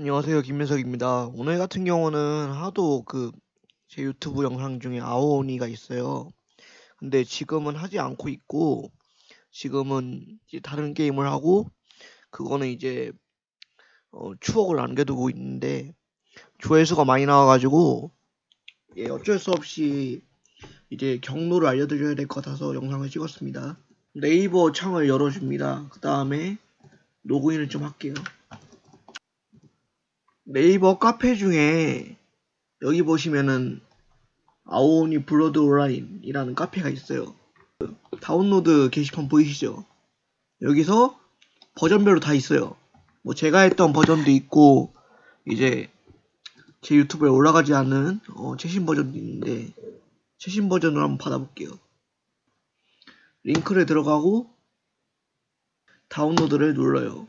안녕하세요. 김민석입니다. 오늘 같은 경우는 하도 그 제 유튜브 영상 중에 아오니가 있어요. 근데 지금은 하지 않고 있고 지금은 이제 다른 게임을 하고 그거는 이제 어, 추억을 남겨두고 있는데 조회수가 많이 나와가지고 예, 어쩔 수 없이 이제 경로를 알려드려야 될 것 같아서 영상을 찍었습니다. 네이버 창을 열어줍니다. 그 다음에 로그인을 좀 할게요. 네이버 카페 중에 여기 보시면은 아오니 블러드 온라인이라는 카페가 있어요. 다운로드 게시판 보이시죠? 여기서 버전별로 다 있어요. 뭐 제가 했던 버전도 있고 이제 제 유튜브에 올라가지 않은 어, 최신 버전도 있는데 최신 버전으로 한번 받아볼게요. 링크를 들어가고 다운로드를 눌러요.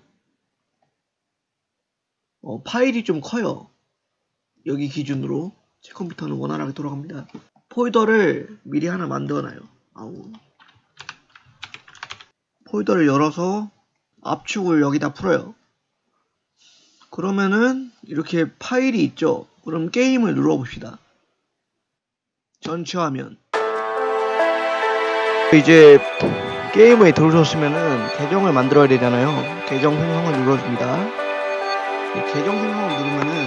어, 파일이 좀 커요. 여기 기준으로 제 컴퓨터는 원활하게 돌아갑니다. 폴더를 미리 하나 만들어놔요. 아우. 폴더를 열어서 압축을 여기다 풀어요. 그러면은 이렇게 파일이 있죠. 그럼 게임을 눌러봅시다. 전체 화면. 이제 게임에 들어오셨으면은 계정을 만들어야 되잖아요. 계정 생성을 눌러줍니다. 이 계정 생성을 누르면은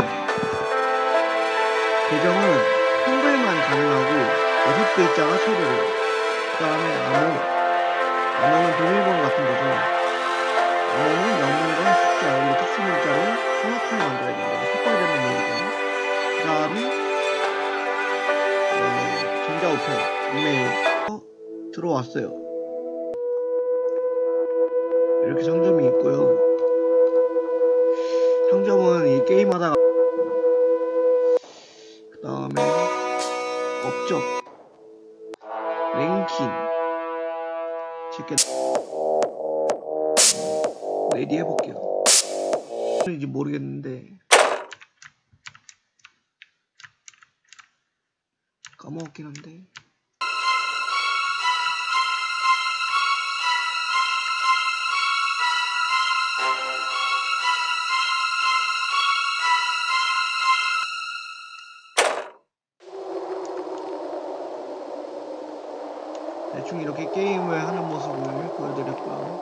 계정은 한글만 가능하고 여섯 글자가 최대로. 그 다음에 암호 암호는 비밀번호 같은 거죠. 암호는 영문과 숫자 그리고 특수 문자로 정확하게 만들어야 된다. 색깔별로 모으고 그 다음에 어, 전자우편 이메일 어, 들어왔어요. 이렇게 상점이 게임하다가 그 다음에 업적 랭킹 제게 ready 해볼게요. 인지 모르겠는데 까먹었긴 한데 대충 이렇게 게임을 하는 모습을 보여드렸고요.